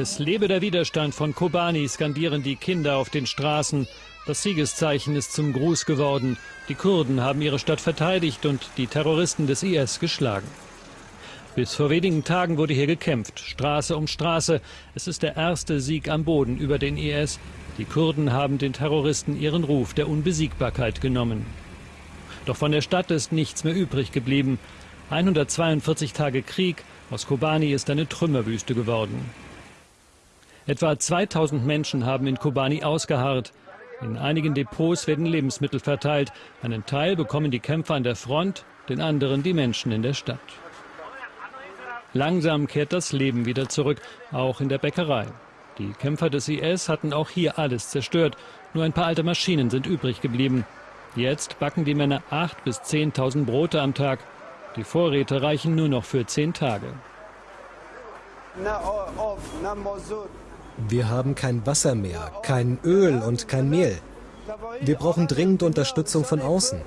Es lebe der Widerstand von Kobani, skandieren die Kinder auf den Straßen. Das Siegeszeichen ist zum Gruß geworden. Die Kurden haben ihre Stadt verteidigt und die Terroristen des IS geschlagen. Bis vor wenigen Tagen wurde hier gekämpft, Straße um Straße. Es ist der erste Sieg am Boden über den IS. Die Kurden haben den Terroristen ihren Ruf der Unbesiegbarkeit genommen. Doch von der Stadt ist nichts mehr übrig geblieben. 142 Tage Krieg, aus Kobani ist eine Trümmerwüste geworden. Etwa 2000 Menschen haben in Kobani ausgeharrt. In einigen Depots werden Lebensmittel verteilt. Einen Teil bekommen die Kämpfer an der Front, den anderen die Menschen in der Stadt. Langsam kehrt das Leben wieder zurück, auch in der Bäckerei. Die Kämpfer des IS hatten auch hier alles zerstört. Nur ein paar alte Maschinen sind übrig geblieben. Jetzt backen die Männer 8.000 bis 10.000 Brote am Tag. Die Vorräte reichen nur noch für zehn Tage. Wir haben kein Wasser mehr, kein Öl und kein Mehl. Wir brauchen dringend Unterstützung von außen.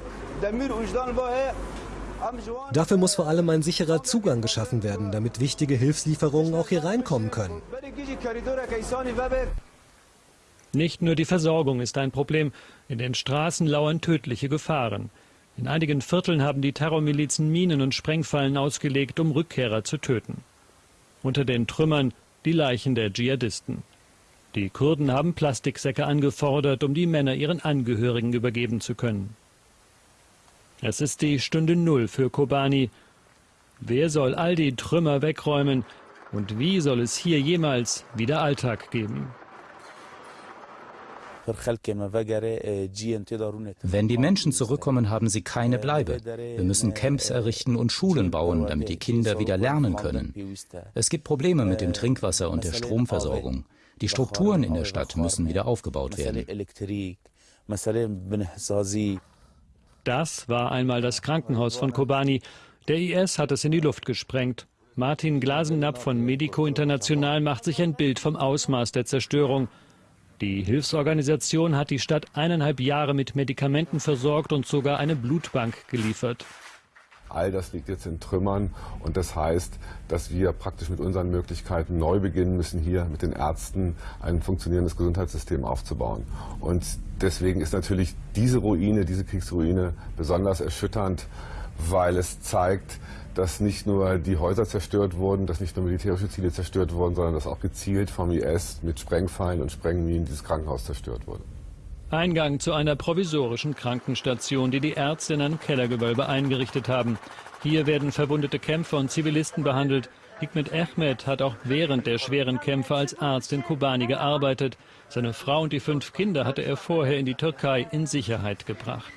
Dafür muss vor allem ein sicherer Zugang geschaffen werden, damit wichtige Hilfslieferungen auch hier reinkommen können. Nicht nur die Versorgung ist ein Problem, in den Straßen lauern tödliche Gefahren. In einigen Vierteln haben die Terrormilizen Minen und Sprengfallen ausgelegt, um Rückkehrer zu töten. Unter den Trümmern die Leichen der Dschihadisten. Die Kurden haben Plastiksäcke angefordert, um die Männer ihren Angehörigen übergeben zu können. Es ist die Stunde Null für Kobani. Wer soll all die Trümmer wegräumen und wie soll es hier jemals wieder Alltag geben? Wenn die Menschen zurückkommen, haben sie keine Bleibe. Wir müssen Camps errichten und Schulen bauen, damit die Kinder wieder lernen können. Es gibt Probleme mit dem Trinkwasser und der Stromversorgung. Die Strukturen in der Stadt müssen wieder aufgebaut werden. Das war einmal das Krankenhaus von Kobani. Der IS hat es in die Luft gesprengt. Martin Glasenapp von Medico International macht sich ein Bild vom Ausmaß der Zerstörung. Die Hilfsorganisation hat die Stadt eineinhalb Jahre mit Medikamenten versorgt und sogar eine Blutbank geliefert. All das liegt jetzt in Trümmern und das heißt, dass wir praktisch mit unseren Möglichkeiten neu beginnen müssen, hier mit den Ärzten ein funktionierendes Gesundheitssystem aufzubauen. Und deswegen ist natürlich diese Ruine, diese Kriegsruine besonders erschütternd, weil es zeigt, dass nicht nur die Häuser zerstört wurden, dass nicht nur militärische Ziele zerstört wurden, sondern dass auch gezielt vom IS mit Sprengfallen und Sprengminen dieses Krankenhaus zerstört wurde. Eingang zu einer provisorischen Krankenstation, die die Ärzte in einem Kellergewölbe eingerichtet haben. Hier werden verwundete Kämpfer und Zivilisten behandelt. Hikmet Ahmed hat auch während der schweren Kämpfe als Arzt in Kobani gearbeitet. Seine Frau und die fünf Kinder hatte er vorher in die Türkei in Sicherheit gebracht.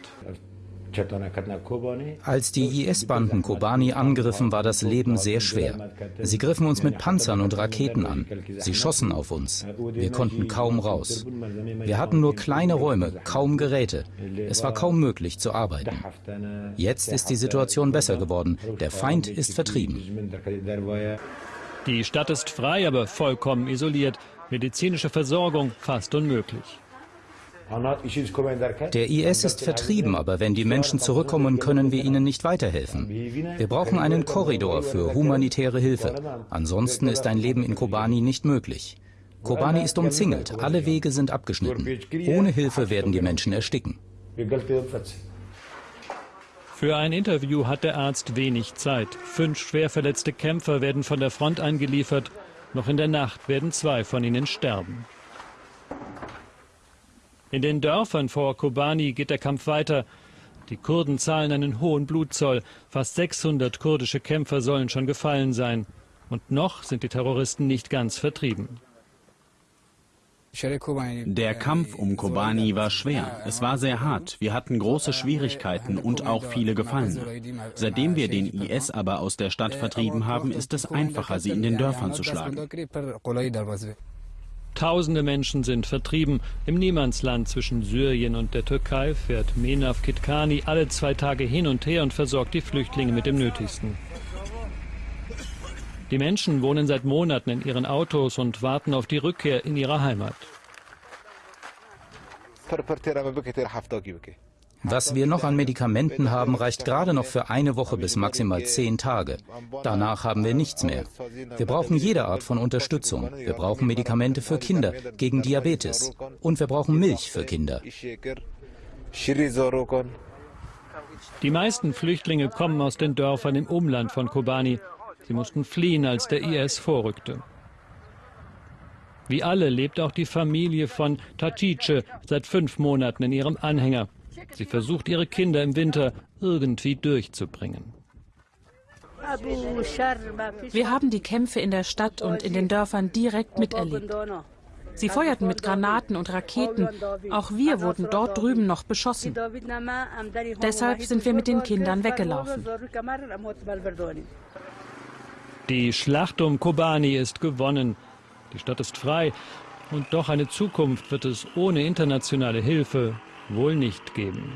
Als die IS-Banden Kobani angriffen, war das Leben sehr schwer. Sie griffen uns mit Panzern und Raketen an. Sie schossen auf uns. Wir konnten kaum raus. Wir hatten nur kleine Räume, kaum Geräte. Es war kaum möglich zu arbeiten. Jetzt ist die Situation besser geworden. Der Feind ist vertrieben. Die Stadt ist frei, aber vollkommen isoliert. Medizinische Versorgung fast unmöglich. Der IS ist vertrieben, aber wenn die Menschen zurückkommen, können wir ihnen nicht weiterhelfen. Wir brauchen einen Korridor für humanitäre Hilfe. Ansonsten ist ein Leben in Kobani nicht möglich. Kobani ist umzingelt, alle Wege sind abgeschnitten. Ohne Hilfe werden die Menschen ersticken. Für ein Interview hat der Arzt wenig Zeit. Fünf schwer verletzte Kämpfer werden von der Front eingeliefert. Noch in der Nacht werden zwei von ihnen sterben. In den Dörfern vor Kobani geht der Kampf weiter. Die Kurden zahlen einen hohen Blutzoll. Fast 600 kurdische Kämpfer sollen schon gefallen sein. Und noch sind die Terroristen nicht ganz vertrieben. Der Kampf um Kobani war schwer. Es war sehr hart. Wir hatten große Schwierigkeiten und auch viele Gefallene. Seitdem wir den IS aber aus der Stadt vertrieben haben, ist es einfacher, sie in den Dörfern zu schlagen. Tausende Menschen sind vertrieben. Im Niemandsland zwischen Syrien und der Türkei fährt Menaf Kitkani alle zwei Tage hin und her und versorgt die Flüchtlinge mit dem Nötigsten. Die Menschen wohnen seit Monaten in ihren Autos und warten auf die Rückkehr in ihre Heimat. Was wir noch an Medikamenten haben, reicht gerade noch für eine Woche bis maximal zehn Tage. Danach haben wir nichts mehr. Wir brauchen jede Art von Unterstützung. Wir brauchen Medikamente für Kinder gegen Diabetes. Und wir brauchen Milch für Kinder. Die meisten Flüchtlinge kommen aus den Dörfern im Umland von Kobani. Sie mussten fliehen, als der IS vorrückte. Wie alle lebt auch die Familie von Tatice seit fünf Monaten in ihrem Anhänger. Sie versucht, ihre Kinder im Winter irgendwie durchzubringen. Wir haben die Kämpfe in der Stadt und in den Dörfern direkt miterlebt. Sie feuerten mit Granaten und Raketen. Auch wir wurden dort drüben noch beschossen. Deshalb sind wir mit den Kindern weggelaufen. Die Schlacht um Kobani ist gewonnen. Die Stadt ist frei. Und doch eine Zukunft wird es ohne internationale Hilfe wohl nicht geben.